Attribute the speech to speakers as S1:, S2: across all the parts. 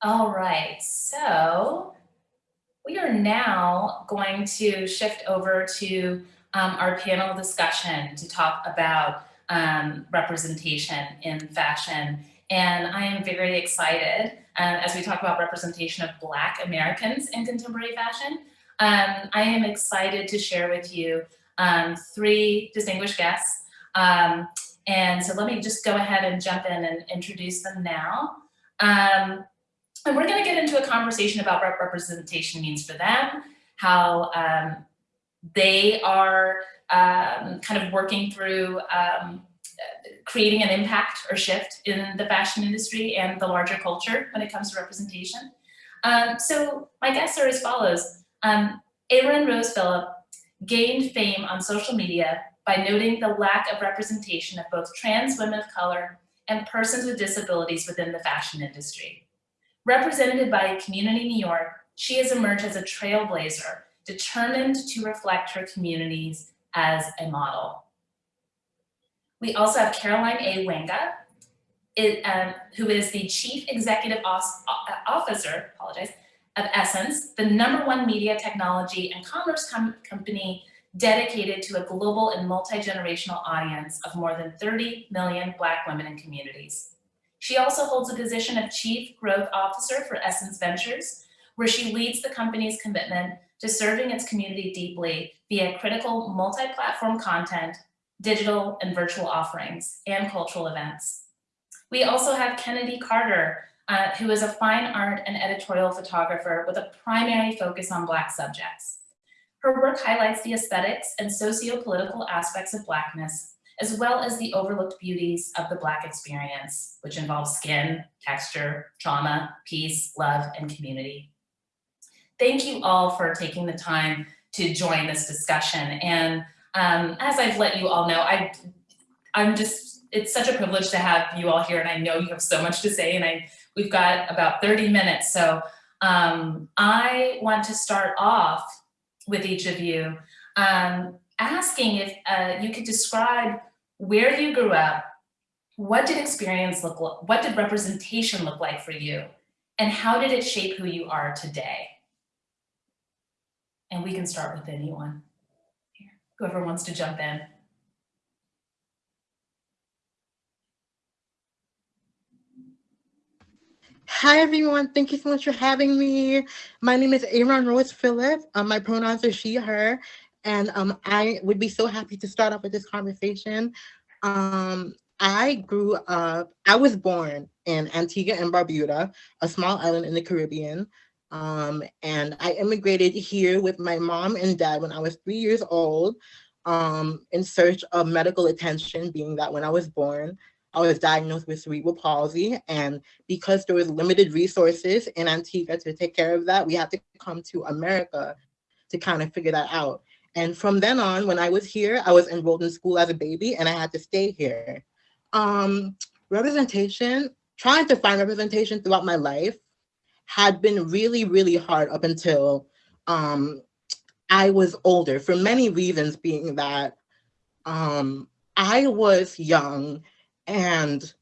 S1: All right, so we are now going to shift over to um, our panel discussion to talk about um, representation in fashion. And I am very excited uh, as we talk about representation of Black Americans in contemporary fashion. Um, I am excited to share with you um, three distinguished guests. Um, and so let me just go ahead and jump in and introduce them now. And we're gonna get into a conversation about what representation means for them, how um, they are um, kind of working through um, creating an impact or shift in the fashion industry and the larger culture when it comes to representation. Um, so my guests are as follows. Um, Aaron Rose Philip gained fame on social media by noting the lack of representation of both trans women of color and persons with disabilities within the fashion industry. Represented by Community New York, she has emerged as a trailblazer, determined to reflect her communities as a model. We also have Caroline A. Wanga, it, um, who is the Chief Executive Officer, apologize, of Essence, the number one media technology and commerce com company dedicated to a global and multi-generational audience of more than 30 million Black women and communities. She also holds a position of Chief Growth Officer for Essence Ventures, where she leads the company's commitment to serving its community deeply via critical multi-platform content, digital and virtual offerings, and cultural events. We also have Kennedy Carter, uh, who is a fine art and editorial photographer with a primary focus on Black subjects. Her work highlights the aesthetics and socio-political aspects of Blackness, as well as the overlooked beauties of the Black experience, which involves skin, texture, trauma, peace, love, and community. Thank you all for taking the time to join this discussion. And um, as I've let you all know, I, I'm just, it's such a privilege to have you all here and I know you have so much to say and I, we've got about 30 minutes. So um, I want to start off with each of you um, asking if uh, you could describe where you grew up, what did experience look like, what did representation look like for you, and how did it shape who you are today? And we can start with anyone whoever wants to jump in.
S2: Hi, everyone. Thank you so much for having me. My name is Aaron Rose Philip. Um, my pronouns are she, her, and um, I would be so happy to start off with this conversation. Um, I grew up, I was born in Antigua and Barbuda, a small island in the Caribbean. Um, and I immigrated here with my mom and dad when I was three years old um, in search of medical attention, being that when I was born, I was diagnosed with cerebral palsy. And because there was limited resources in Antigua to take care of that, we had to come to America to kind of figure that out. And from then on, when I was here, I was enrolled in school as a baby and I had to stay here. Um, representation, trying to find representation throughout my life had been really, really hard up until um, I was older for many reasons being that um, I was young and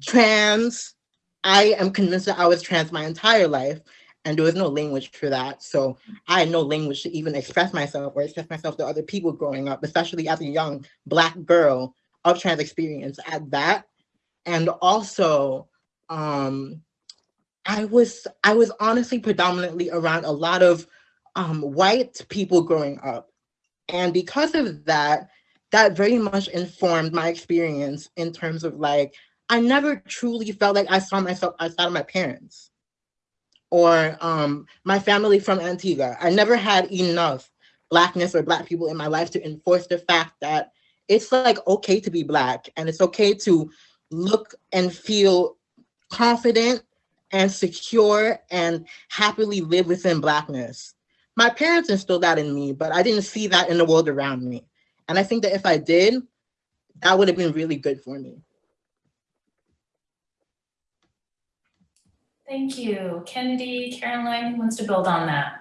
S2: trans. I am convinced that I was trans my entire life and there was no language for that. So I had no language to even express myself or express myself to other people growing up, especially as a young black girl of trans experience at that. And also, um, I was I was honestly predominantly around a lot of um, white people growing up. And because of that, that very much informed my experience in terms of like, I never truly felt like I saw myself outside of my parents or um, my family from Antigua. I never had enough blackness or black people in my life to enforce the fact that it's like okay to be black and it's okay to look and feel confident and secure and happily live within blackness. My parents instilled that in me, but I didn't see that in the world around me. And I think that if I did, that would have been really good for me.
S1: Thank you. Kennedy, Caroline, who wants to build on that?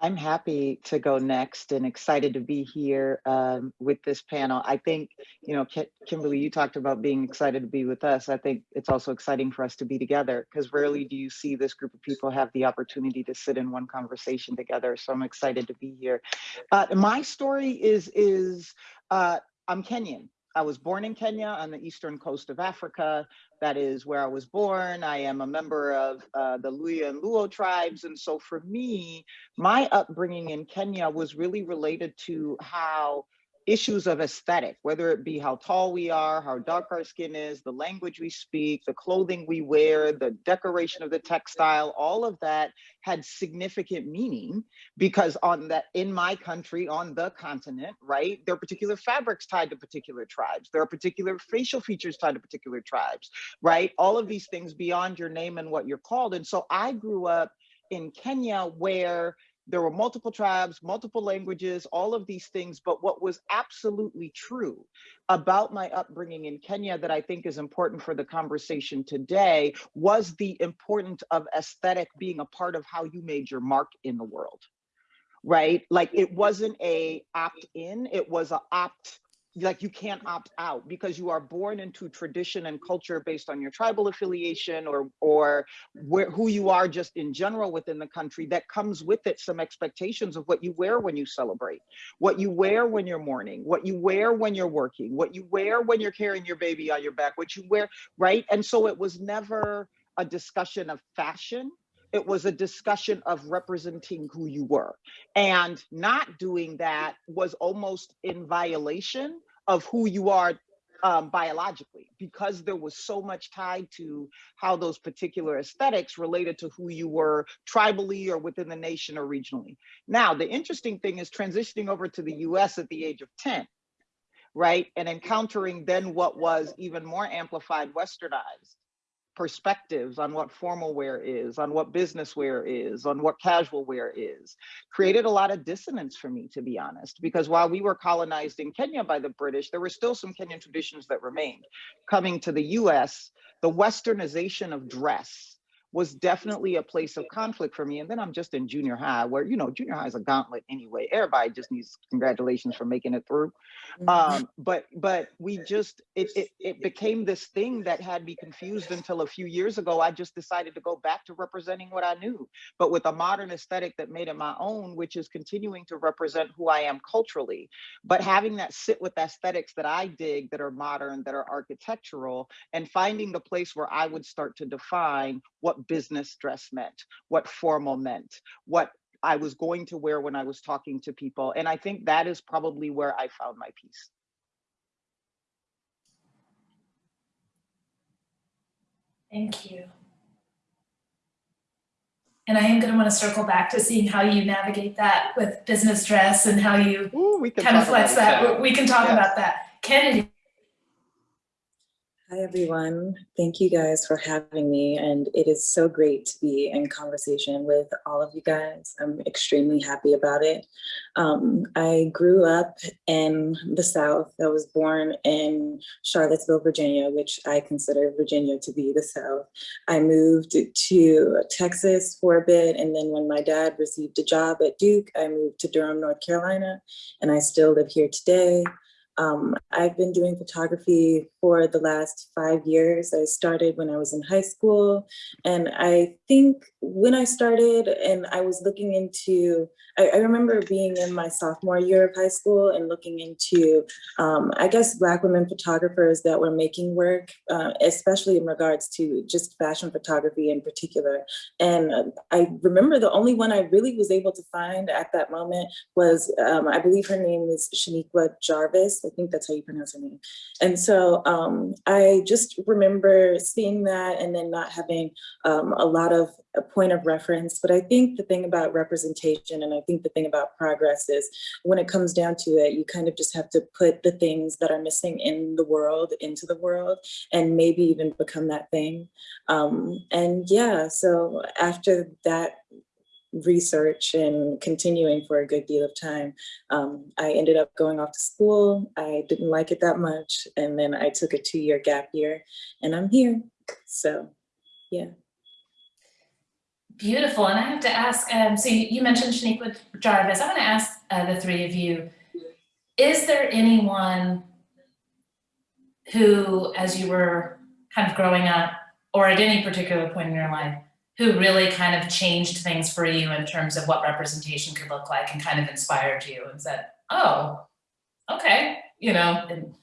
S3: I'm happy to go next and excited to be here um, with this panel. I think, you know, Ki- Kimberly, you talked about being excited to be with us. I think it's also exciting for us to be together because rarely do you see this group of people have the opportunity to sit in one conversation together. So I'm excited to be here. Uh, my story is is uh, I'm Kenyan. I was born in Kenya on the eastern coast of Africa. That is where I was born. I am a member of uh, the Luhya and Luo tribes. And so for me, my upbringing in Kenya was really related to how issues of aesthetic, whether it be how tall we are, how dark our skin is, the language we speak, the clothing we wear, the decoration of the textile, all of that had significant meaning because on that in my country, on the continent, right, there are particular fabrics tied to particular tribes. There are particular facial features tied to particular tribes, right? All of these things beyond your name and what you're called. And so I grew up in Kenya where there were multiple tribes, multiple languages, all of these things. But what was absolutely true about my upbringing in Kenya that I think is important for the conversation today was the importance of aesthetic being a part of how you made your mark in the world. Right? Like it wasn't a opt in, it was a opt like you can't opt out because you are born into tradition and culture based on your tribal affiliation or or where who you are just in general within the country that comes with it some expectations of what you wear when you celebrate what you wear when you're mourning what you wear when you're working what you wear when you're carrying your baby on your back what you wear right? And so it was never a discussion of fashion. It was a discussion of representing who you were. And not doing that was almost in violation of who you are um, biologically because there was so much tied to how those particular aesthetics related to who you were tribally or within the nation or regionally. Now, the interesting thing is transitioning over to the US at the age of 10, right? And encountering then what was even more amplified westernized perspectives on what formal wear is, on what business wear is, on what casual wear is, created a lot of dissonance for me, to be honest, because while we were colonized in Kenya by the British, there were still some Kenyan traditions that remained. Coming to the US, the westernization of dress was definitely a place of conflict for me. And then I'm just in junior high, where, you know, junior high is a gauntlet anyway. Everybody just needs congratulations for making it through. Um, but but we just it, it it became this thing that had me confused until a few years ago. I just decided to go back to representing what I knew, but with a modern aesthetic that made it my own, which is continuing to represent who I am culturally, but having that sit with aesthetics that I dig that are modern, that are architectural, and finding the place where I would start to define what business dress meant, what formal meant, what I was going to wear when I was talking to people. And I think that is probably where I found my peace.
S1: Thank you. And I am going to want to circle back to seeing how you navigate that with business dress and how you
S3: Ooh,
S1: kind of flex
S3: it.
S1: that. We can talk
S3: Yes.
S1: about that. Kennedy.
S4: Hi, everyone. Thank you guys for having me. And it is so great to be in conversation with all of you guys. I'm extremely happy about it. Um, I grew up in the South. I was born in Charlottesville, Virginia, which I consider Virginia to be the South. I moved to Texas for a bit. And then when my dad received a job at Duke, I moved to Durham, North Carolina. And I still live here today. Um, I've been doing photography for the last five years. I started when I was in high school. And I think when I started and I was looking into, I, I remember being in my sophomore year of high school and looking into, um, I guess, Black women photographers that were making work, uh, especially in regards to just fashion photography in particular. And I remember the only one I really was able to find at that moment was, um, I believe her name is Shaniqwa Jarvis. I think that's how you pronounce her name. And so um, I just remember seeing that and then not having um, a lot of a point of reference. But I think the thing about representation and I think the thing about progress is when it comes down to it, you kind of just have to put the things that are missing in the world into the world and maybe even become that thing. Um, and yeah, so after that research and continuing for a good deal of time. Um, I ended up going off to school. I didn't like it that much. And then I took a two year gap year and I'm here. So, yeah.
S1: Beautiful. And I have to ask, um, so you, mentioned Shaniqwa Jarvis. I want to ask uh, the three of you, is there anyone who, as you were kind of growing up, or at any particular point in your life, who really kind of changed things for you in terms of what representation could look like and kind of inspired you and said, oh, okay, you know, and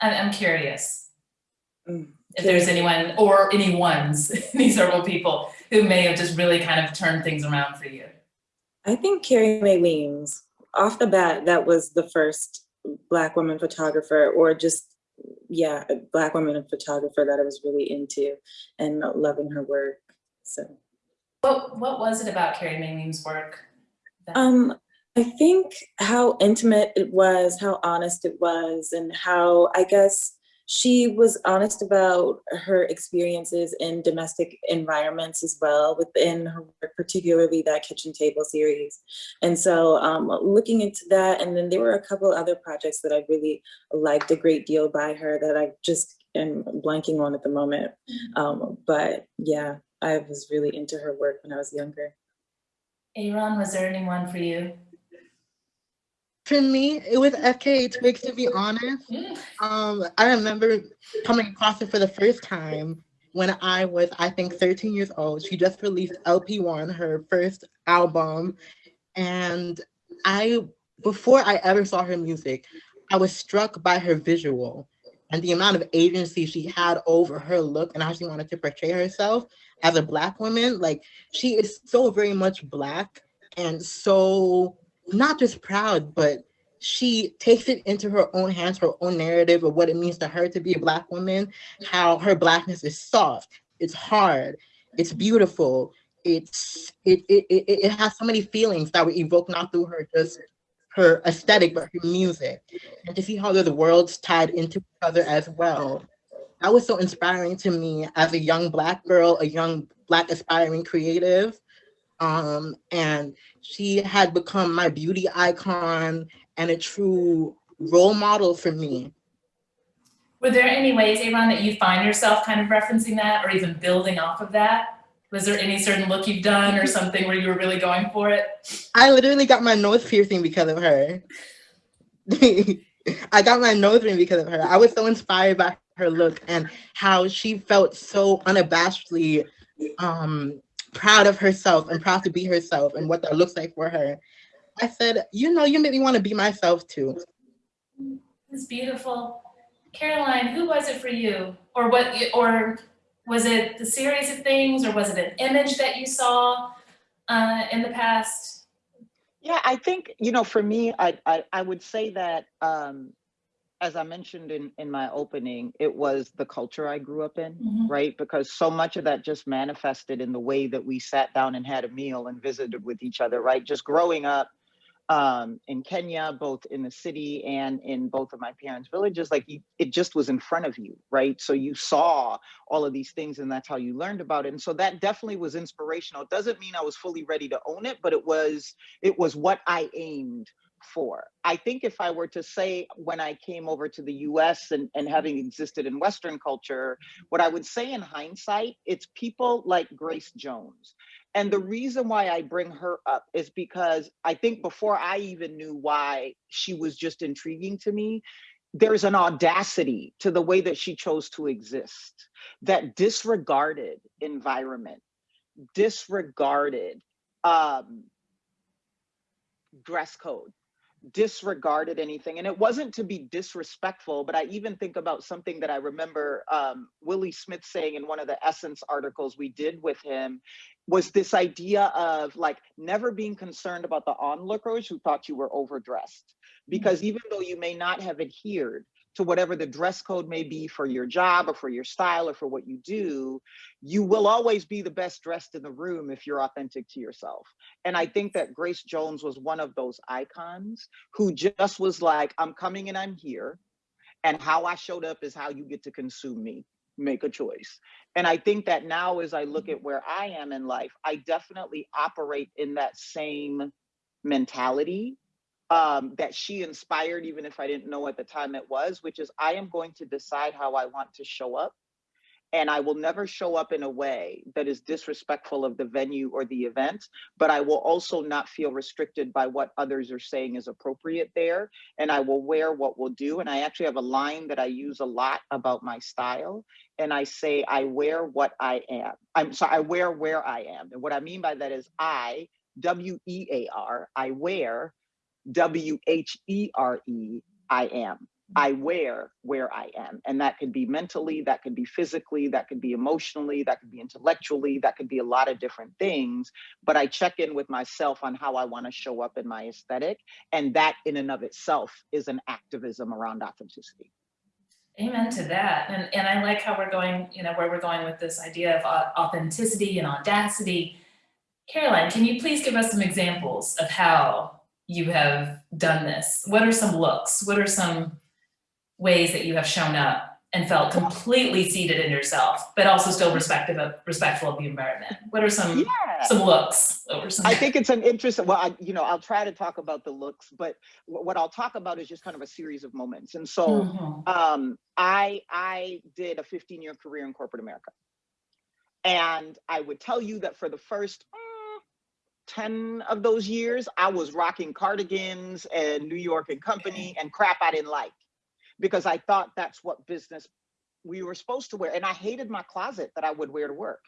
S1: I'm, curious
S4: Mm,
S1: if there's anyone or any ones, these several people who may have just really kind of turned things around for you.
S4: I think Carrie Mae Weems, off the bat, that was the first Black woman photographer, or just, yeah, a Black woman photographer that I was really into and loving her work. So,
S1: What what was it about Carrie Mae Weems' work?
S4: um, I think how intimate it was, how honest it was, and how I guess she was honest about her experiences in domestic environments as well within her work, particularly that kitchen table series. And so um, looking into that, and then there were a couple other projects that I really liked a great deal by her that I just am blanking on at the moment. Um, but yeah, I was really into her work when I was younger.
S1: Aaron, was there anyone for you?
S2: For me, it was FKA Twigs, to be honest.
S1: Mm,
S2: Um, I remember coming across it for the first time when I was, I think, 13 years old. She just released LP1, her first album. And I, before I ever saw her music, I was struck by her visual and the amount of agency she had over her look and how she wanted to portray herself as a Black woman. Like, she is so very much Black and so not just proud, but she takes it into her own hands, her own narrative of what it means to her to be a Black woman, how her Blackness is soft, it's hard, it's beautiful, it's it it, it, it has so many feelings that we evoke not through her just her aesthetic, but her music. And to see how the worlds tied into each other as well. That was so inspiring to me as a young Black girl, a young Black aspiring creative. Um, and she had become my beauty icon and a true role model for me.
S1: Were there any ways, Aaron, that you find yourself kind of referencing that or even building off of that? Was there any certain look you've done or something where you were really going for it?
S2: I literally got my nose piercing because of her. I got my nose ring because of her. I was so inspired by her look and how she felt so unabashedly um, proud of herself and proud to be herself and what that looks like for her. I said, you know, you made me want to be myself too.
S1: It's beautiful. Caroline, who was it for you? Or what, or was it the series of things or was it an image that you saw uh, in the past?
S3: Yeah, I think, you know, for me, I, I, I would say that, um, as I mentioned in, in my opening, it was the culture I grew up in,
S1: Mhm.
S3: right? Because so much of that just manifested in the way that we sat down and had a meal and visited with each other, right? Just growing up um, in Kenya, both in the city and in both of my parents' villages, like you, it just was in front of you, right? So you saw all of these things and that's how you learned about it. And so that definitely was inspirational. It doesn't mean I was fully ready to own it, but it was it was what I aimed for. I think if I were to say when I came over to the US and, and having existed in Western culture, what I would say in hindsight, it's people like Grace Jones. And the reason why I bring her up is because I think before I even knew why she was just intriguing to me, there's an audacity to the way that she chose to exist that disregarded environment, disregarded um, dress code, disregarded anything. And it wasn't to be disrespectful, but I even think about something that I remember um, Willi Smith saying in one of the Essence articles we did with him was this idea of like never being concerned about the onlookers who thought you were overdressed. Because even though you may not have adhered to whatever the dress code may be for your job or for your style or for what you do, you will always be the best dressed in the room if you're authentic to yourself. And I think that Grace Jones was one of those icons who just was like, I'm coming and I'm here. And how I showed up is how you get to consume me. Make a choice. And I think that now, as I look at where I am in life, I definitely operate in that same mentality um, that she inspired, even if I didn't know at the time it was, which is I am going to decide how I want to show up. and I will never show up in a way that is disrespectful of the venue or the event, but I will also not feel restricted by what others are saying is appropriate there. And I will wear what will do. And I actually have a line that I use a lot about my style. And I say, I wear what I am. I'm sorry, I wear where I am. And what I mean by that is I, W E A R, I wear W H E R E, I am. I wear where I am. And that could be mentally, that could be physically, that could be emotionally, that could be intellectually, that could be a lot of different things. But I check in with myself on how I want to show up in my aesthetic. And that in and of itself is an activism around authenticity.
S1: Amen to that. And, and I like how we're going, you know, where we're going with this idea of uh, authenticity and audacity. Caroline, can you please give us some examples of how you have done this? What are some looks? What are some ways that you have shown up and felt completely seated in yourself, but also still respectful of, respectful of the environment? What are some
S3: Yeah.
S1: some looks over some?
S3: I think it's an interesting, well, I, you know, I'll try to talk about the looks, but what I'll talk about is just kind of a series of moments. And so
S1: Mhm.
S3: um, I I did a 15 year career in corporate America, and I would tell you that for the first mm, 10 of those years, I was rocking cardigans and New York and Company and crap I didn't like because I thought that's what business we were supposed to wear, and I hated my closet that I would wear to work.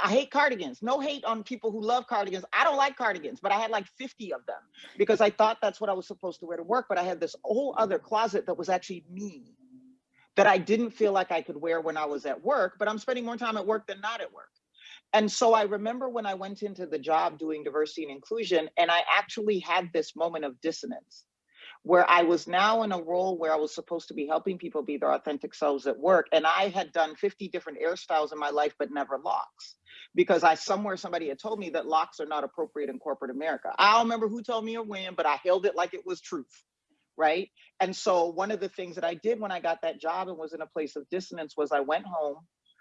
S3: I hate cardigans. No hate on people who love cardigans. I don't like cardigans, but I had like 50 of them because I thought that's what I was supposed to wear to work. But I had this whole other closet that was actually me that I didn't feel like I could wear when I was at work, but I'm spending more time at work than not at work. And so I remember when I went into the job doing diversity and inclusion, and I actually had this moment of dissonance where I was now in a role where I was supposed to be helping people be their authentic selves at work. And I had done 50 different hairstyles in my life, but never locks. Because I somewhere somebody had told me that locks are not appropriate in corporate America. I don't remember who told me or when, but I held it like it was truth. Right. And so one of the things that I did when I got that job and was in a place of dissonance was I went home.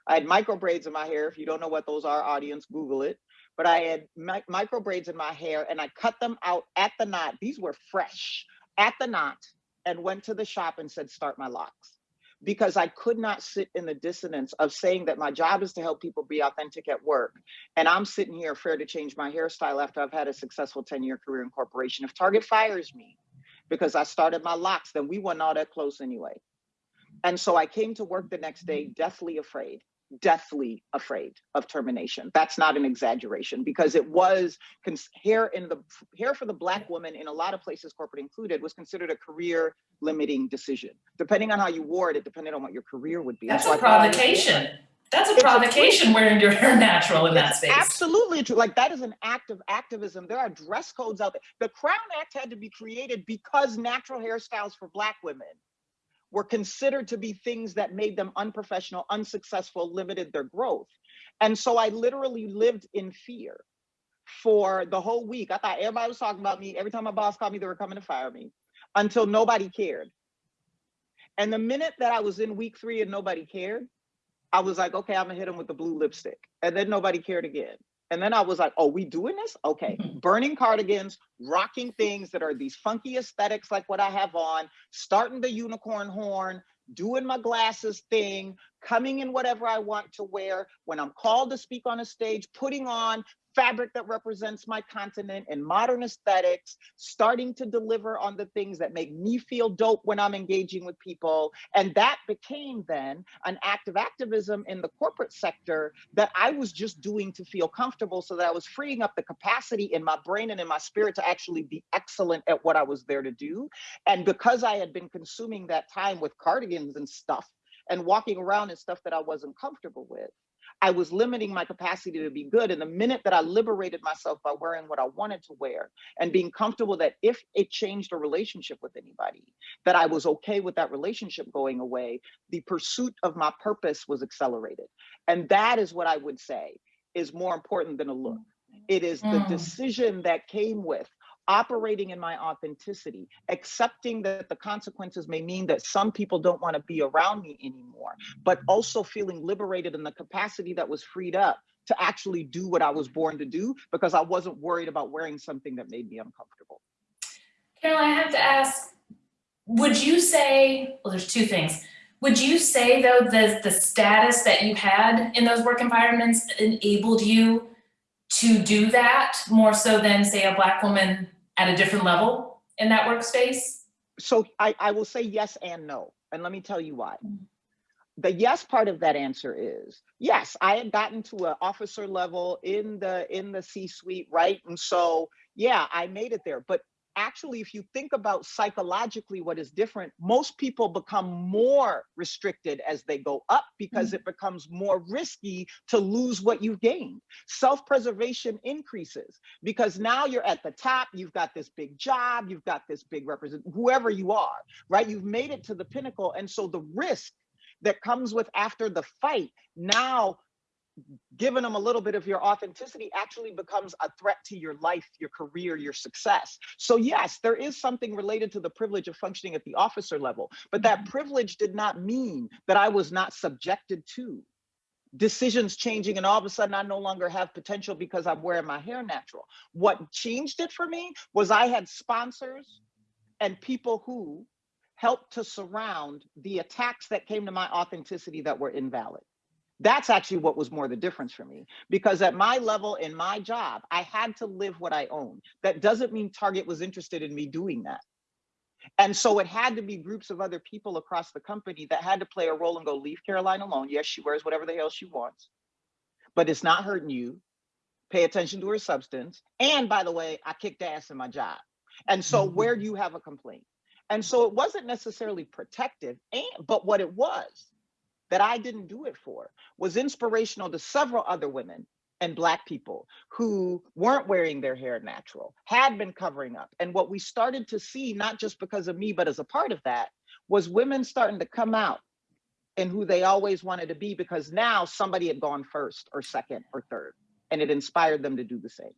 S3: I had micro braids in my hair. If you don't know what those are, audience, Google it. But I had mi- micro braids in my hair and I cut them out at the knot. These were fresh at the knot and went to the shop and said, start my locks. Because I could not sit in the dissonance of saying that my job is to help people be authentic at work. And I'm sitting here afraid to change my hairstyle after I've had a successful 10 year career in corporation. If Target fires me because I started my locks, then we weren't all that close anyway. And so I came to work the next day deathly afraid, deathly afraid of termination. That's not an exaggeration because it was cons- hair in the hair for the black woman in a lot of places, corporate included, was considered a career limiting decision. Depending on how you wore it, it depended on what your career would be.
S1: That's
S3: so
S1: a
S3: I thought I was-
S1: provocation. That's a
S3: It's a
S1: provocation wearing your hair natural in that space.
S3: Absolutely true. Like that is an act of activism. There are dress codes out there. The Crown Act had to be created because natural hairstyles for Black women were considered to be things that made them unprofessional, unsuccessful, limited their growth. And so I literally lived in fear for the whole week. I thought everybody was talking about me. Every time my boss called me, they were coming to fire me until nobody cared. And the minute that I was in week three and nobody cared, I was like, okay, I'm gonna hit him with the blue lipstick. And then nobody cared again. And then I was like, oh, we doing this? Okay. Mm-hmm. Burning cardigans, rocking things that are these funky aesthetics like what I have on, starting the unicorn horn, doing my glasses thing, coming in whatever I want to wear. When I'm called to speak on a stage, putting on fabric that represents my continent and modern aesthetics, starting to deliver on the things that make me feel dope when I'm engaging with people. And that became then an act of activism in the corporate sector that I was just doing to feel comfortable so that I was freeing up the capacity in my brain and in my spirit to actually be excellent at what I was there to do. And because I had been consuming that time with cardigans and stuff and walking around in stuff that I wasn't comfortable with, I was limiting my capacity to be good. And the minute that I liberated myself by wearing what I wanted to wear and being comfortable that if it changed a relationship with anybody, that I was okay with that relationship going away, the pursuit of my purpose was accelerated. And that is what I would say is more important than a look. It is the
S1: Mm.
S3: decision that came with operating in my authenticity, accepting that the consequences may mean that some people don't want to be around me anymore, but also feeling liberated in the capacity that was freed up to actually do what I was born to do because I wasn't worried about wearing something that made me uncomfortable.
S1: Carol, I have to ask, would you say, well, there's two things. Would you say though, the, the status that you had in those work environments enabled you to do that more so than say a black woman at a different level in that workspace?
S3: So I, I will say yes and no, and let me tell you why. Mm-hmm. The yes part of that answer is yes, I had gotten to an officer level in the in the C-suite, right? And so yeah, I made it there. But actually, if you think about psychologically what is different, most people become more restricted as they go up because mm-hmm. it becomes more risky to lose what you've gained. Self-preservation increases because now you're at the top, you've got this big job, you've got this big represent, whoever you are, right? You've made it to the pinnacle. And so the risk that comes with after the fight now giving them a little bit of your authenticity actually becomes a threat to your life, your career, your success. So yes, there is something related to the privilege of functioning at the officer level, but that mm-hmm. privilege did not mean that I was not subjected to decisions changing and all of a sudden I no longer have potential because I'm wearing my hair natural. What changed it for me was I had sponsors and people who helped to surround the attacks that came to my authenticity that were invalid. That's actually what was more the difference for me. Because at my level in my job, I had to live what I own. That doesn't mean Target was interested in me doing that. And so it had to be groups of other people across the company that had to play a role and go, leave Caroline alone. Yes, she wears whatever the hell she wants, but it's not hurting you. Pay attention to her substance. And by the way, I kicked ass in my job. And so where do you have a complaint? And so it wasn't necessarily protective, and, but what it was that I didn't do it for was inspirational to several other women and Black people who weren't wearing their hair natural, had been covering up. And what we started to see, not just because of me, but as a part of that, was women starting to come out and who they always wanted to be because now somebody had gone first or second or third, and it inspired them to do the same.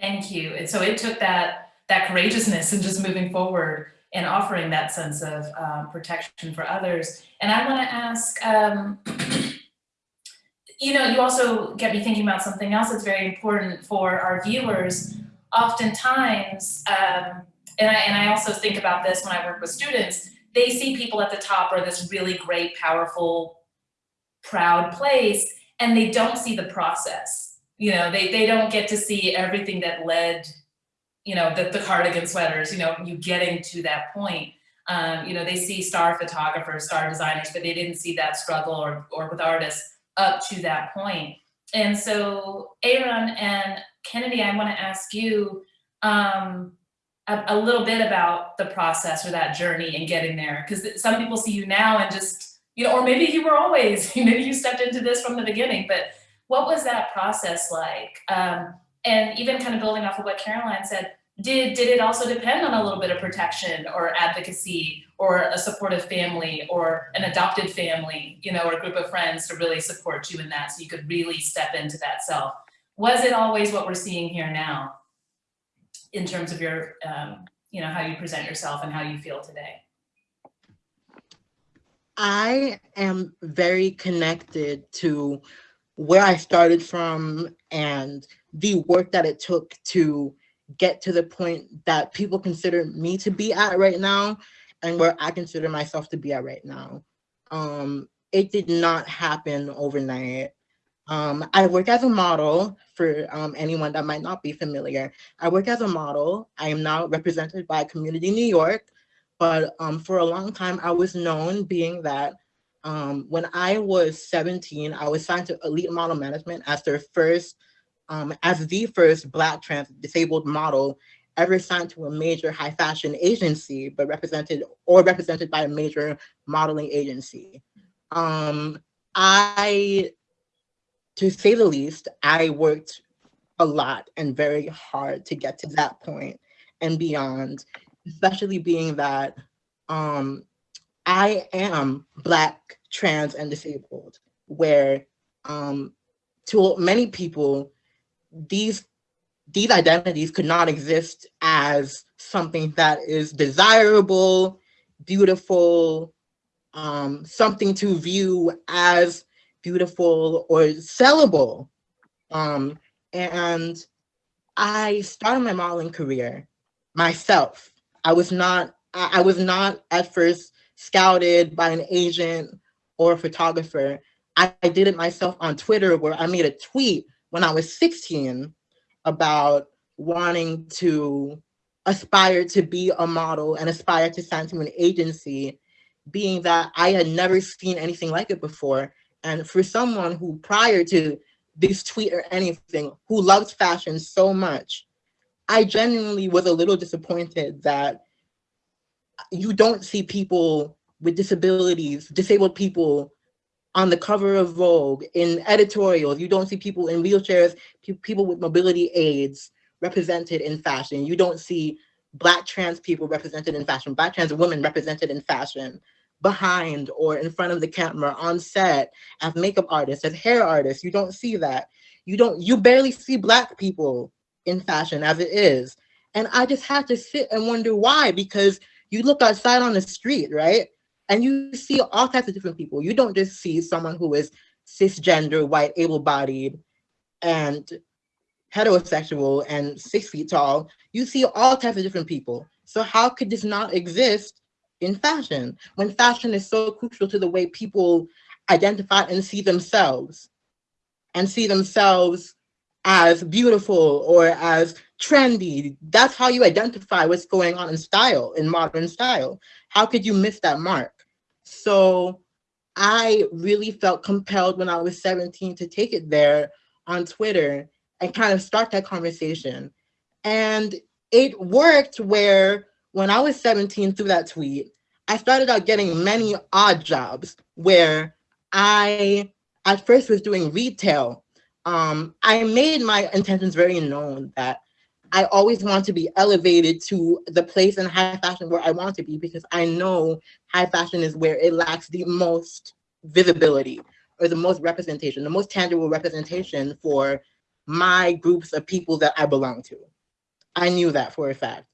S1: Thank you. And so it took that, that courageousness and just moving forward and offering that sense of um, protection for others. And I want to ask, um, you know, you also get me thinking about something else that's very important for our viewers. Oftentimes, um, and, I, and I also think about this when I work with students, they see people at the top or this really great, powerful, proud place, and they don't see the process. You know, they, they don't get to see everything that led you know, the, the cardigan sweaters, you know, you getting to that point. Um, you know, they see star photographers, star designers, but they didn't see that struggle or, or with artists up to that point. And so Aaron and Kennedy, I wanna ask you um, a, a little bit about the process or that journey and getting there. Because some people see you now and just, you know, or maybe you were always, maybe you stepped into this from the beginning, but what was that process like? Um, and even kind of building off of what Caroline said, did, did it also depend on a little bit of protection or advocacy or a supportive family or an adopted family, you know, or a group of friends to really support you in that so you could really step into that self? Was it always what we're seeing here now in terms of your, um, you know, how you present yourself and how you feel today?
S2: I am very connected to where I started from and the work that it took to get to the point that people consider me to be at right now and where I consider myself to be at right now. Um, it did not happen overnight. Um, I work as a model for um, anyone that might not be familiar. I work as a model. I am now represented by Community New York, but um, for a long time I was known being that um, when I was 17, I was signed to Elite Model Management as their first um, as the first Black trans disabled model ever signed to a major high fashion agency, but represented or represented by a major modeling agency. Um, I, to say the least, I worked a lot and very hard to get to that point and beyond, especially being that um, I am Black, trans, and disabled, where um, to many people, these these identities could not exist as something that is desirable, beautiful, um, something to view as beautiful or sellable. Um, and I started my modeling career myself. I was not, I, I was not at first scouted by an agent or a photographer. I, I did it myself on Twitter where I made a tweet when I was 16 about wanting to aspire to be a model and aspire to sign to an agency, being that I had never seen anything like it before. And for someone who prior to this tweet or anything, who loves fashion so much, I genuinely was a little disappointed that you don't see people with disabilities, disabled people on the cover of Vogue, in editorials. You don't see people in wheelchairs, pe people with mobility aids represented in fashion. You don't see Black trans people represented in fashion, Black trans women represented in fashion, behind or in front of the camera, on set, as makeup artists, as hair artists. You don't see that. You don't, you barely see Black people in fashion as it is. And I just had to sit and wonder why, because you look outside on the street, right? And you see all types of different people. You don't just see someone who is cisgender, white, able-bodied, and heterosexual and six feet tall. You see all types of different people. So how could this not exist in fashion when fashion is so crucial to the way people identify and see themselves and see themselves as beautiful or as trendy. That's how you identify what's going on in style, in modern style. How could you miss that mark? So I really felt compelled when I was 17 to take it there on Twitter and kind of start that conversation. And it worked where when I was 17 through that tweet, I started out getting many odd jobs where I at first was doing retail. Um, I made my intentions very known that I always want to be elevated to the place in high fashion where I want to be because I know high fashion is where it lacks the most visibility or the most representation, the most tangible representation for my groups of people that I belong to. I knew that for a fact.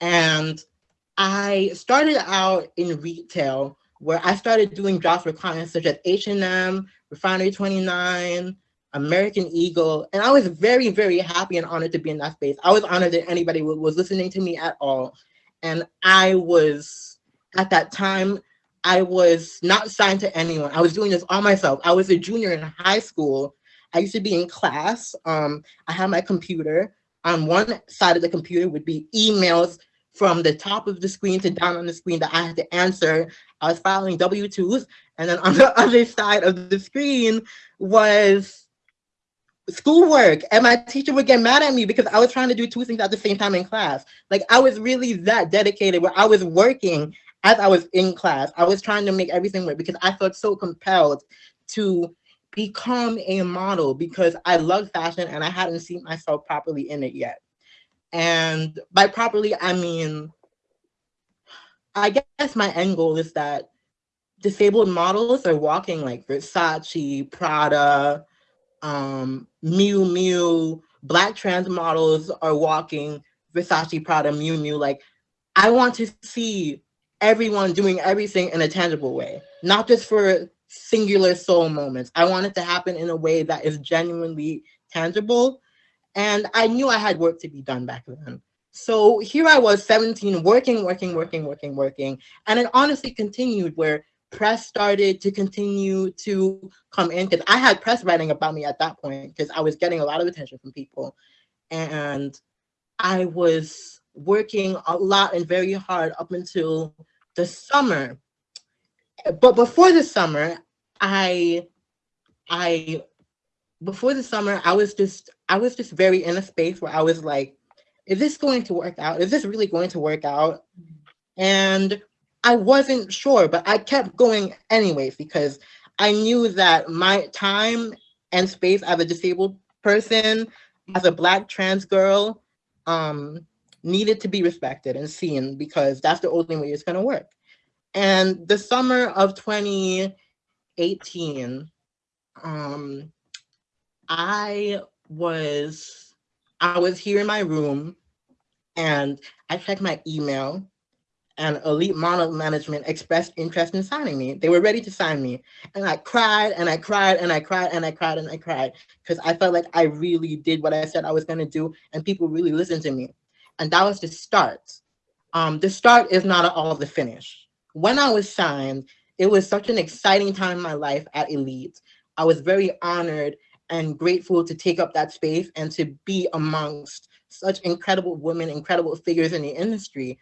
S2: And I started out in retail where I started doing jobs for clients such as H&M, Refinery 29, American Eagle, and I was very, very happy and honored to be in that space. I was honored that anybody was listening to me at all. And I was, at that time, I was not signed to anyone. I was doing this all myself. I was a junior in high school. I used to be in class. Um, I had my computer. On one side of the computer would be emails from the top of the screen to down on the screen that I had to answer. I was filing W-2s. And then on the other side of the screen was schoolwork and my teacher would get mad at me because I was trying to do two things at the same time in class. Like I was really that dedicated where I was working as I was in class. I was trying to make everything work because I felt so compelled to become a model because I love fashion and I hadn't seen myself properly in it yet. And by properly, I mean, I guess my end goal is that disabled models are walking like Versace, Prada, um, Miu Miu, black trans models are walking Versace, Prada, Miu Miu. Like, I want to see everyone doing everything in a tangible way, not just for singular soul moments. I want it to happen in a way that is genuinely tangible. And I knew I had work to be done back then. So here I was 17, working, working, working, working, working. And it honestly continued where press started to continue to come in because I had press writing about me at that point because I was getting a lot of attention from people. And I was working a lot and very hard up until the summer. But before the summer, I, I, before the summer, I was just, I was just very in a space where I was like, is this going to work out? Is this really going to work out? And I wasn't sure, but I kept going anyways because I knew that my time and space as a disabled person, as a black trans girl, um, needed to be respected and seen because that's the only way it's gonna work. And the summer of 2018, um, I was, I was here in my room and I checked my email and Elite Model Management expressed interest in signing me. They were ready to sign me. And I cried and I cried and I cried and I cried and I cried because I felt like I really did what I said I was going to do and people really listened to me. And that was the start. Um, the start is not all the finish. when I was signed, it was such an exciting time in my life at Elite. I was very honored and grateful to take up that space and to be amongst such incredible women, incredible figures in the industry.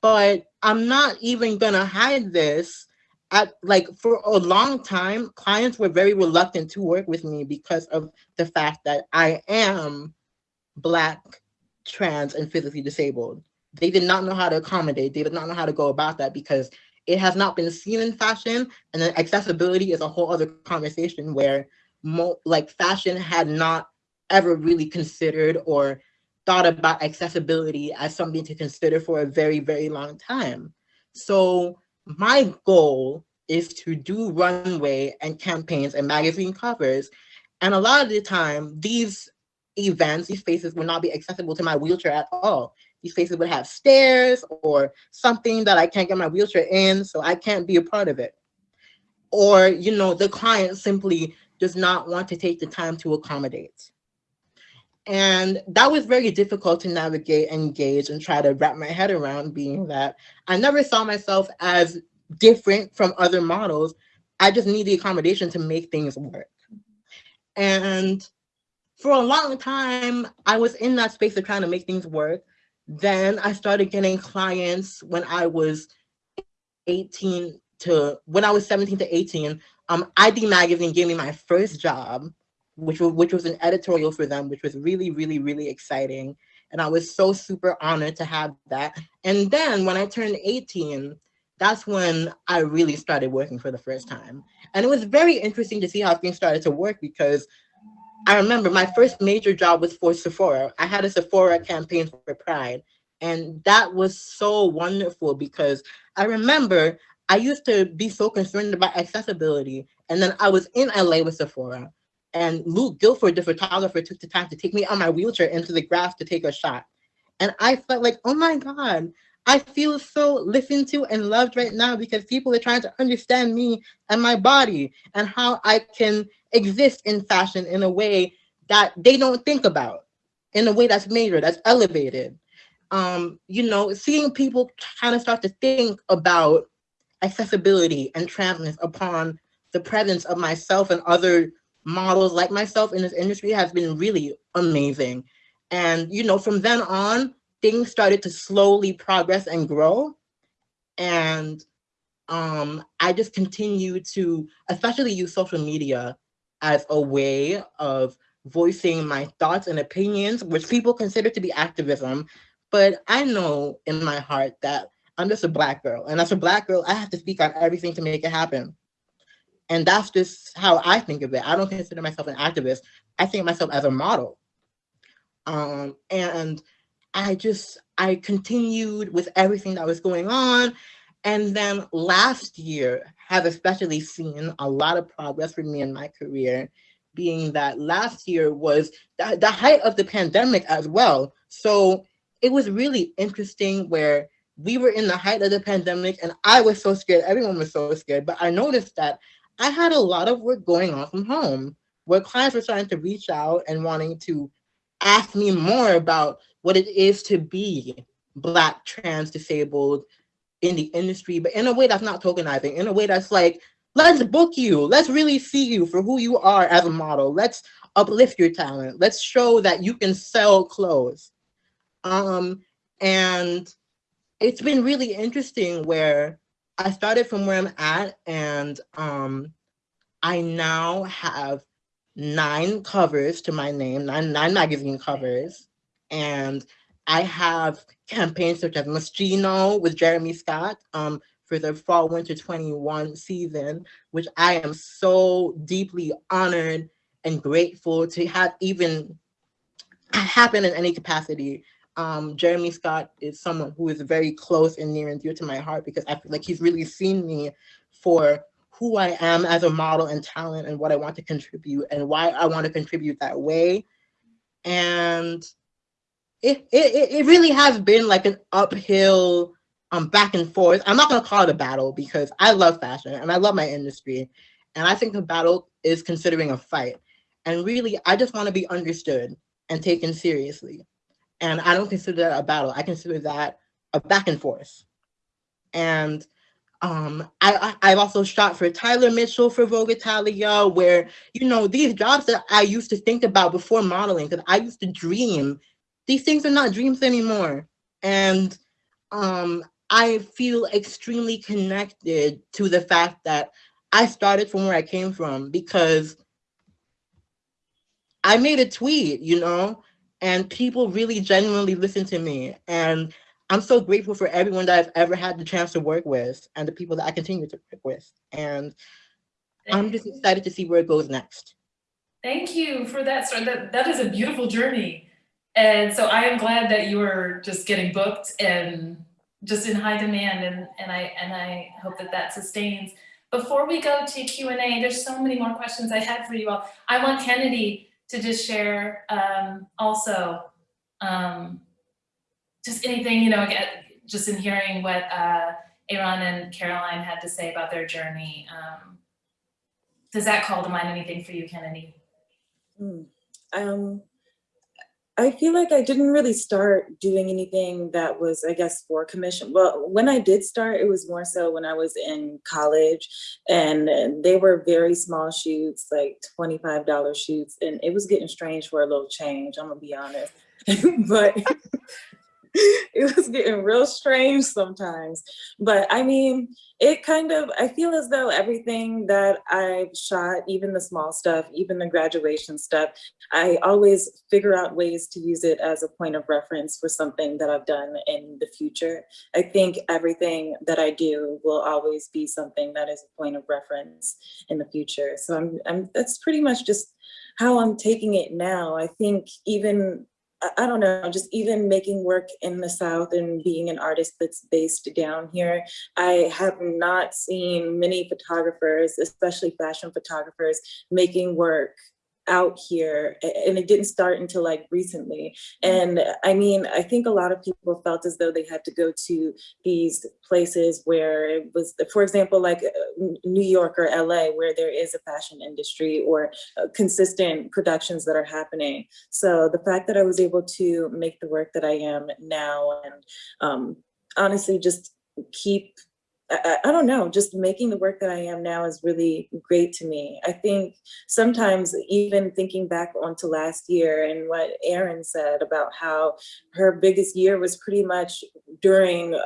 S2: But I'm not even gonna hide this. At like for a long time, clients were very reluctant to work with me because of the fact that I am Black, trans, and physically disabled. They did not know how to accommodate. They did not know how to go about that because it has not been seen in fashion. And then accessibility is a whole other conversation where like fashion had not ever really considered or thought about accessibility as something to consider for a very, very long time. So my goal is to do runway and campaigns and magazine covers. And a lot of the time, these events, these spaces would not be accessible to my wheelchair at all. These spaces would have stairs or something that I can't get my wheelchair in, so I can't be a part of it. Or, you know, the client simply does not want to take the time to accommodate. And that was very difficult to navigate, engage, and try to wrap my head around being that I never saw myself as different from other models. I just need the accommodation to make things work. And for a long time, I was in that space of trying to make things work. Then I started getting clients when I was 18 to when I was 17 to 18. Um, i-D Magazine gave me my first job, which was, which was an editorial for them, which was really, really, really exciting. And I was so super honored to have that. And then when I turned 18, that's when I really started working for the first time. And it was very interesting to see how things started to work because I remember my first major job was for Sephora. I had a Sephora campaign for Pride. And that was so wonderful because I remember I used to be so concerned about accessibility. And then I was in LA with Sephora. And Luke Gilford, the photographer, took the time to take me on my wheelchair into the grass to take a shot. And I felt like, oh my God, I feel so listened to and loved right now because people are trying to understand me and my body and how I can exist in fashion in a way that they don't think about, in a way that's major, that's elevated. Um, you know, seeing people kind of start to think about accessibility and transness upon the presence of myself and other models like myself in this industry has been really amazing. And, you know, from then on, things started to slowly progress and grow. And um, I just continue to, especially use social media as a way of voicing my thoughts and opinions, which people consider to be activism. But I know in my heart that I'm just a black girl. And as a black girl, I have to speak on everything to make it happen. And that's just how I think of it. I don't consider myself an activist. I think of myself as a model. Um, and I just, I continued with everything that was going on. And then last year have especially seen a lot of progress for me in my career, being that last year was the, the height of the pandemic as well. So it was really interesting where we were in the height of the pandemic and I was so scared, everyone was so scared, but I noticed that I had a lot of work going on from home where clients were trying to reach out and wanting to ask me more about what it is to be Black, trans, disabled in the industry, but in a way that's not tokenizing, in a way that's like, let's book you. Let's really see you for who you are as a model. Let's uplift your talent. Let's show that you can sell clothes. Um, and it's been really interesting where I started from where I'm at and um, I now have nine covers to my name, nine, nine magazine covers. And I have campaigns such as Moschino with Jeremy Scott um, for the fall winter 21 season, which I am so deeply honored and grateful to have even happen in any capacity. Um, Jeremy Scott is someone who is very close and near and dear to my heart because I feel like he's really seen me for who I am as a model and talent and what I want to contribute and why I want to contribute that way. And it, it, it really has been like an uphill um, back and forth. I'm not gonna call it a battle because I love fashion and I love my industry. And I think a battle is considering a fight. And really, I just wanna be understood and taken seriously. And I don't consider that a battle. I consider that a back and forth. And Um, I, I've also shot for Tyler Mitchell for Vogue Italia, where you know these jobs that I used to think about before modeling, because I used to dream. These things are not dreams anymore, and um, I feel extremely connected to the fact that I started from where I came from because I made a tweet, you know, and people really genuinely listen to me. And I'm so grateful for everyone that I've ever had the chance to work with and the people that I continue to work with. And I'm just excited to see where it goes next.
S1: Thank you for that. That, that is a beautiful journey. And so I am glad that you are just getting booked and just in high demand and, and I and I hope that that sustains. Before we go to Q&A, there's so many more questions I had for you all. I want Kennedi to just share um, also um, just anything, you know, just in hearing what uh, Aaron and Caroline had to say about their journey. Um, does that call to mind anything for you, Kennedi?
S4: Mm. Um, I feel like I didn't really start doing anything that was, I guess, for commission. Well, when I did start, it was more so when I was in college and they were very small shoots, like $25 shoots. And it was getting strange for a little change, I'm gonna be honest. but it was getting real strange sometimes. But I mean, it kind of, I feel as though everything that I've shot, even the small stuff, even the graduation stuff, I always figure out ways to use it as a point of reference for something that I've done in the future. I think everything that I do will always be something that is a point of reference in the future. So I'm, I'm that's pretty much just how I'm taking it now. I think even I don't know, just even making work in the South and being an artist that's based down here, I have not seen many photographers, especially fashion photographers, making work out here and it didn't start until like recently. And i mean i think a lot of people felt as though they had to go to these places where it was for example like uh, new york or la where there is a fashion industry or uh, consistent productions that are happening. So the fact that i was able to make the work that i am now and um, honestly just keep I, I, don't know, just making the work that I am now is really great to me. I think sometimes even thinking back onto last year and what Aaron said about how her biggest year was pretty much during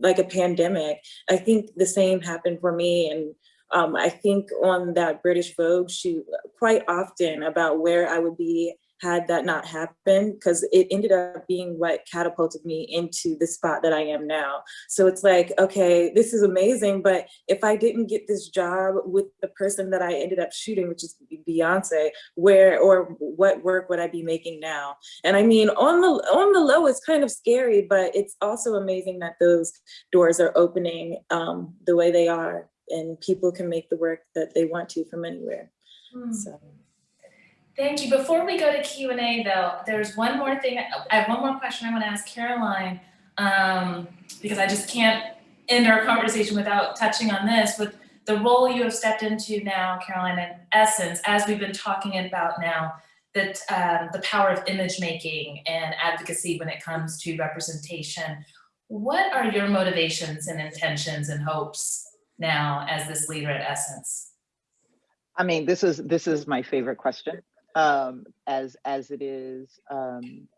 S4: like a pandemic, I think the same happened for me. And um, I think on that British Vogue shoot quite often about where I would be had that not happened because it ended up being what catapulted me into the spot that I am now. So it's like, okay, this is amazing, but if I didn't get this job with the person that I ended up shooting, which is Beyonce, where or what work would I be making now? And I mean, on the on the low, it's kind of scary, but it's also amazing that those doors are opening um, the way they are, and people can make the work that they want to from anywhere. Mm. So.
S1: Thank you. Before we go to Q&A though, there's one more thing. I have one more question I want to ask Caroline um, because I just can't end our conversation without touching on this with the role you have stepped into now, Caroline, in essence, as we've been talking about now, that um, the power of image making and advocacy when it comes to representation. What are your motivations and intentions and hopes now as this leader at Essence?
S3: I mean, this is this is my favorite question um, as as it is um,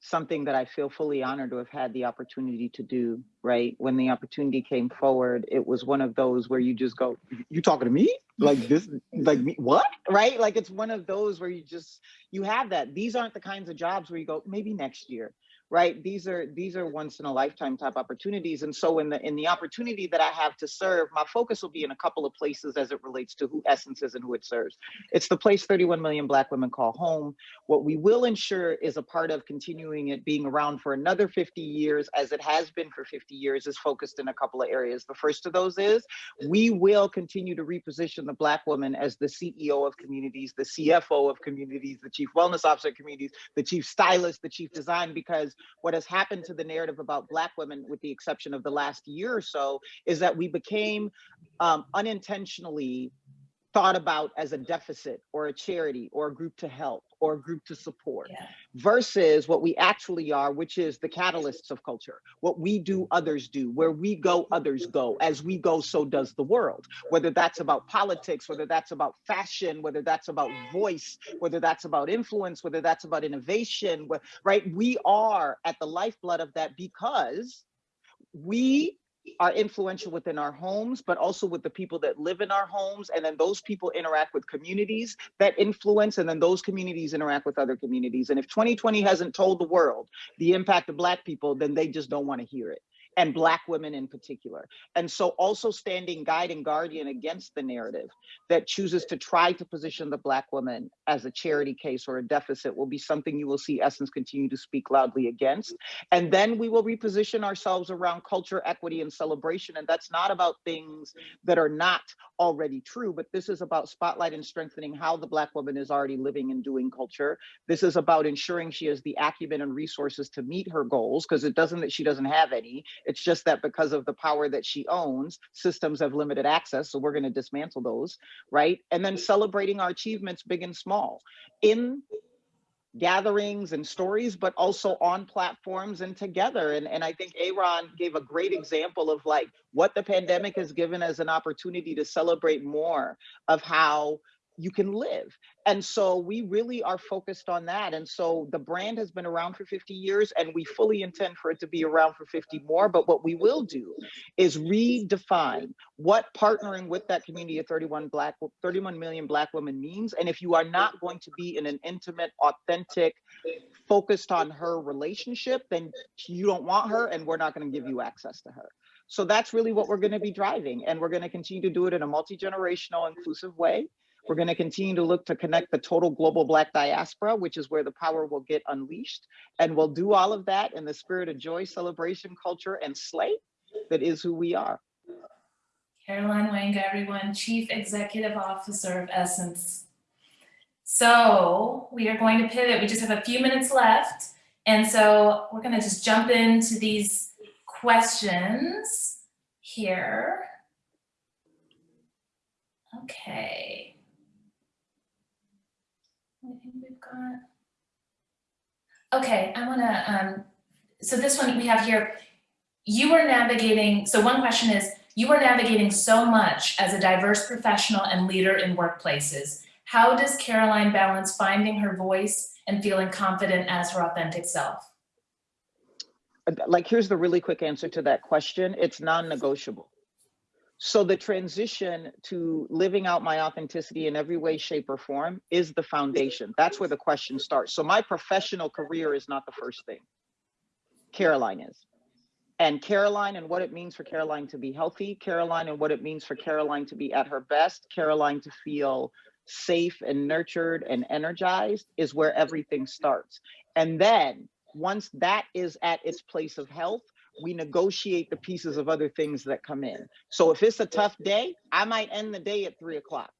S3: something that I feel fully honored to have had the opportunity to do. Right when the opportunity came forward, it was one of those where you just go, "You talking to me? Like this? Like me? What? Right? Like it's one of those where you just you have that. These aren't the kinds of jobs where you go, maybe next year right? These are these are once in a lifetime type opportunities. And so in the in the opportunity that i have to serve my focus will be in a couple of places as it relates to who essence is and who it serves. It's the place 31 million black women call home. What we will ensure is a part of continuing it being around for another 50 years as it has been for 50 years is focused in a couple of areas. The first of those is we will continue to reposition the black woman as the ceo of communities the cfo of communities the chief wellness officer of communities the chief stylist the chief design because what has happened to the narrative about Black women, with the exception of the last year or so, is that we became um, unintentionally thought about as a deficit or a charity or a group to help or a group to support
S1: Yeah.
S3: versus what we actually are, which is the catalysts of culture. What we do, others do. Where we go, others go. As we go, so does the world. Whether that's about politics, whether that's about fashion, whether that's about voice, whether that's about influence, whether that's about innovation, right? We are at the lifeblood of that because we are influential within our homes, but also with the people that live in our homes. And then those people interact with communities that influence, and then those communities interact with other communities. And if 2020 hasn't told the world the impact of Black people, then they just don't want to hear it. And Black women in particular. And so also standing guide and guardian against the narrative that chooses to try to position the Black woman as a charity case or a deficit will be something you will see Essence continue to speak loudly against. And then we will reposition ourselves around culture, equity, and celebration. And that's not about things that are not already true, but this is about spotlight and strengthening how the Black woman is already living and doing culture. This is about ensuring she has the acumen and resources to meet her goals, because it doesn't that she doesn't have any. It's just that because of the power that she owns, systems have limited access. So we're going to dismantle those, right? And then celebrating our achievements, big and small, in gatherings and stories, but also on platforms and together. And, and I think Aaron gave a great example of like what the pandemic has given as an opportunity to celebrate more of how you can live. And so we really are focused on that. And so the brand has been around for 50 years and we fully intend for it to be around for 50 more. But what we will do is redefine what partnering with that community of 31 black 31 million black women means. And if you are not going to be in an intimate, authentic, focused on her relationship, then you don't want her and we're not going to give you access to her. So that's really what we're going to be driving. And we're going to continue to do it in a multi-generational, inclusive way. We're going to continue to look to connect the total global Black diaspora, which is where the power will get unleashed. And we'll do all of that in the spirit of joy, celebration, culture, and slay that is who we are.
S1: Caroline Wanga, everyone, Chief Executive Officer of Essence. So we are going to pivot. We just have a few minutes left. And so we're going to just jump into these questions here. Okay. I think. Okay, I want to, um, so this one we have here, you are navigating, so one question is, you are navigating so much as a diverse professional and leader in workplaces. How does Caroline balance finding her voice and feeling confident as her authentic self?
S3: Like, here's the really quick answer to that question it's non negotiable. So, the transition to living out my authenticity in every way, shape, or form is the foundation. That's where the question starts. So, my professional career is not the first thing, Caroline is. And Caroline and what it means for Caroline to be healthy, Caroline and what it means for Caroline to be at her best, Caroline to feel safe and nurtured and energized is where everything starts. And then once that is at its place of health, we negotiate the pieces of other things that come in. So if it's a tough day, I might end the day at three o'clock,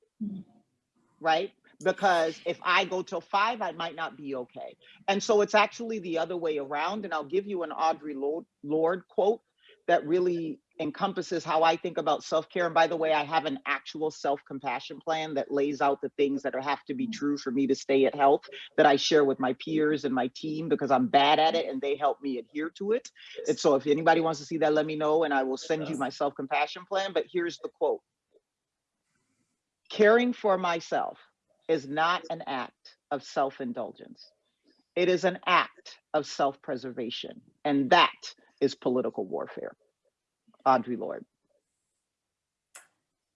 S3: right? Because if I go till five, I might not be okay. And so it's actually the other way around. And I'll give you an Audre Lorde quote that really encompasses how I think about self care. And by the way, I have an actual self compassion plan that lays out the things that are, have to be mm. true for me to stay at health that I share with my peers and my team because I'm bad at it mm. and they help me adhere to it. And so if anybody wants to see that, let me know and I will send you my self compassion plan. But here's the quote Caring for myself is not an act of self indulgence, it is an act of self preservation. And that is political warfare. Audre Lorde.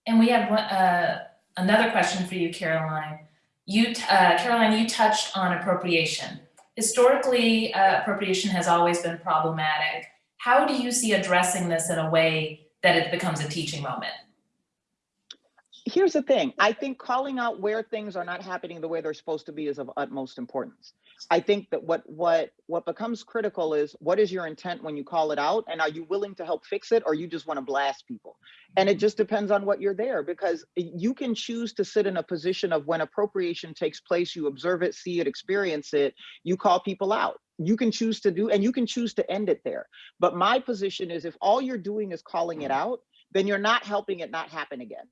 S1: And we have one, uh, another question for you, Caroline. You, uh, Caroline, you touched on appropriation. Historically, uh, appropriation has always been problematic. How do you see addressing this in a way that it becomes a teaching moment?
S3: Here's the thing. I think calling out where things are not happening the way they're supposed to be is of utmost importance. I think that what what what becomes critical is what is your intent when you call it out and are you willing to help fix it or you just want to blast people? And it just depends on what you're there because you can choose to sit in a position of when appropriation takes place, you observe it, see it, experience it, you call people out. You can choose to do and you can choose to end it there. But my position is if all you're doing is calling it mm. out, then you're not helping it not happen again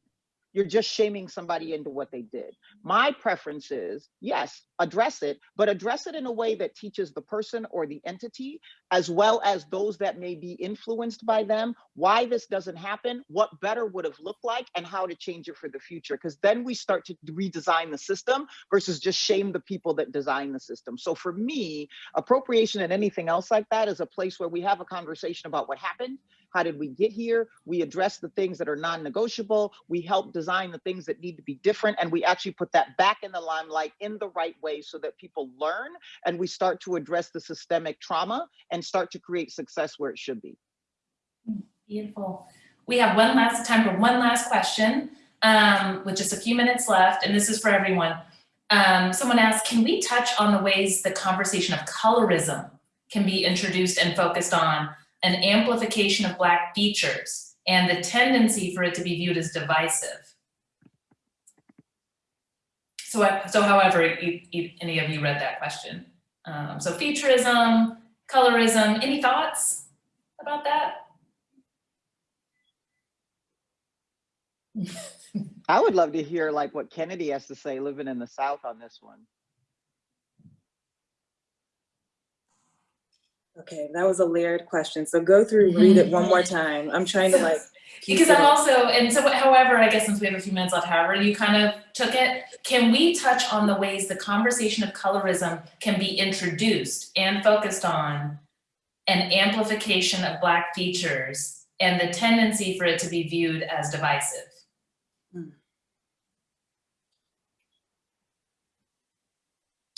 S3: you're just shaming somebody into what they did. My preference is yes, address it, but address it in a way that teaches the person or the entity, as well as those that may be influenced by them, why this doesn't happen, what better would have looked like, and how to change it for the future. Because then we start to redesign the system versus just shame the people that design the system. So for me, appropriation and anything else like that is a place where we have a conversation about what happened how did we get here? We address the things that are non-negotiable. We help design the things that need to be different. And we actually put that back in the limelight in the right way so that people learn and we start to address the systemic trauma and start to create success where it should be.
S1: Beautiful. We have one last time for one last question um, with just a few minutes left, and this is for everyone. Um, someone asked, can we touch on the ways the conversation of colorism can be introduced and focused on an amplification of Black features and the tendency for it to be viewed as divisive? So, so however you, you, any of you read that question. Um, so featureism, colorism, any thoughts about that?
S3: I would love to hear like what Kennedi has to say living in the South on this one.
S4: Okay, that was a layered question. So go through, read it one more time. I'm trying to like.
S1: Because I'm also, and so however, I guess since we have a few minutes left, however you kind of took it, can we touch on the ways the conversation of colorism can be introduced and focused on an amplification of Black features and the tendency for it to be viewed as divisive?
S4: Hmm.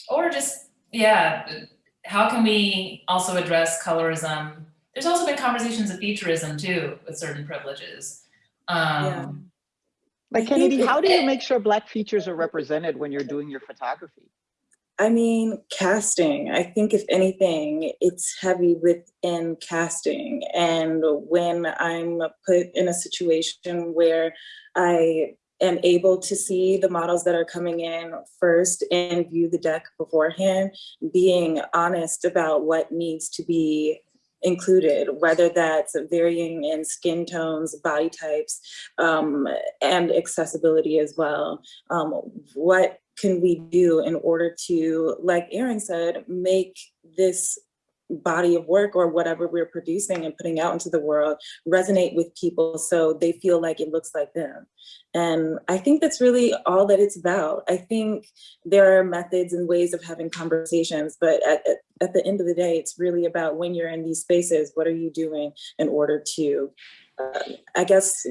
S1: Or just, yeah, how can we also address colorism? There's also been conversations of featureism too, with certain privileges.
S4: Yeah.
S1: Um,
S3: Like
S4: Kennedi,
S3: how do you make sure Black features are represented when you're doing your photography?
S4: I mean, casting. I think if anything, it's heavy within casting. And when I'm put in a situation where I am able to see the models that are coming in first and view the deck beforehand, being honest about what needs to be included, whether that's varying in skin tones, body types, um, and accessibility as well. Um, what can we do in order to, like Aaron said, make this body of work or whatever we're producing and putting out into the world resonate with people so they feel like it looks like them. And I think that's really all that it's about. I think there are methods and ways of having conversations, but at, at, at the end of the day, it's really about when you're in these spaces, what are you doing in order to, uh, I guess,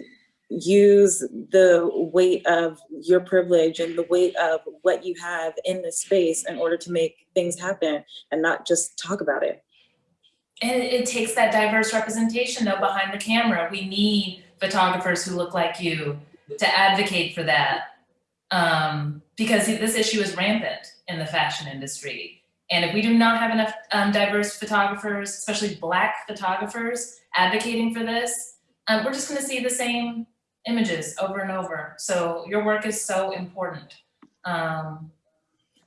S4: use the weight of your privilege and the weight of what you have in this space in order to make things happen and not just talk about it.
S1: And it, takes that diverse representation though behind the camera. We need photographers who look like you to advocate for that. Um, because this issue is rampant in the fashion industry. And if we do not have enough um, diverse photographers, especially Black photographers, advocating for this, um, we're just going to see the same images over and over. So your work is so important. Um,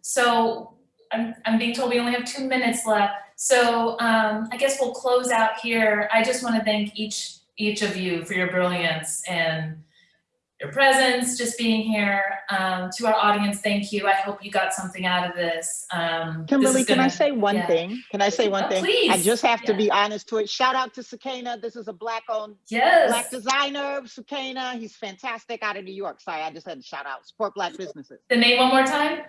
S1: so I'm, I'm being told we only have two minutes left. So um, I guess we'll close out here. I just want to thank each each of you for your brilliance and your presence, just being here. Um, to our audience, thank you. I hope you got something out of this. Um, this
S3: Kimberly,
S1: is
S3: can I
S1: gonna-
S3: say one
S1: yeah.
S3: thing? Can I say one
S1: Oh,
S3: thing?
S1: Please.
S3: I just have to be honest to it. Shout out to Sukeina. This is a black owned
S1: Yes.
S3: black designer, Sukeina. He's fantastic out of New York. Sorry, I just had to shout out. Support black businesses.
S1: the name one more time.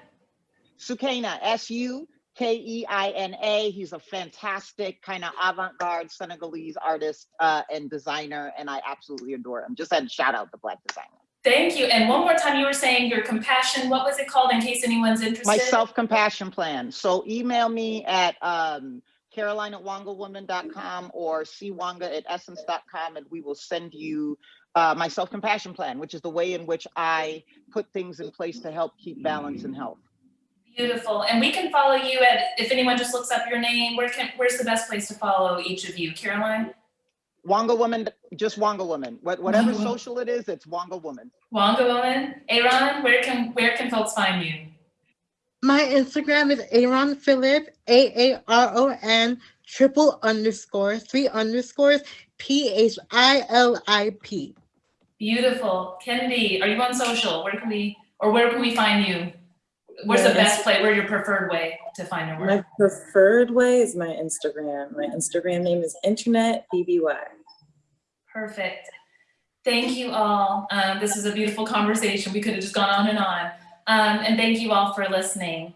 S3: Sukeina, S U K E I N A. He's a fantastic kind of avant garde Senegalese artist uh, and designer, and I absolutely adore him. Just had to shout out the black designer.
S1: Thank you. And one more time, you were saying your compassion. What was it called? In case anyone's interested.
S3: My self compassion plan. So email me at um, caroline at wangawoman.com or cwanga at essence.com, and we will send you uh, my self compassion plan, which is the way in which I put things in place to help keep balance and health.
S1: Beautiful. And we can follow you at, if anyone just looks up your name, where can, where's the best place to follow each of you? Caroline?
S3: Wanga Woman, just Wanga Woman. What, whatever
S1: Wanga Woman.
S3: social it is, it's Wanga Woman.
S1: Wanga Woman? Aaron, where can, where can folks find you?
S2: My Instagram is Aaron Philip, A A R O N triple underscore three underscores P H I L I P.
S1: Beautiful. Kennedi, are you on social? Where can we, or where can we find you? Where's the best place, where's your preferred way to find your
S4: My preferred way is my Instagram. My Instagram name is Internet BBY.
S1: Perfect. Thank you all. Um, this is a beautiful conversation. We could have just gone on and on. Um, and thank you all for listening.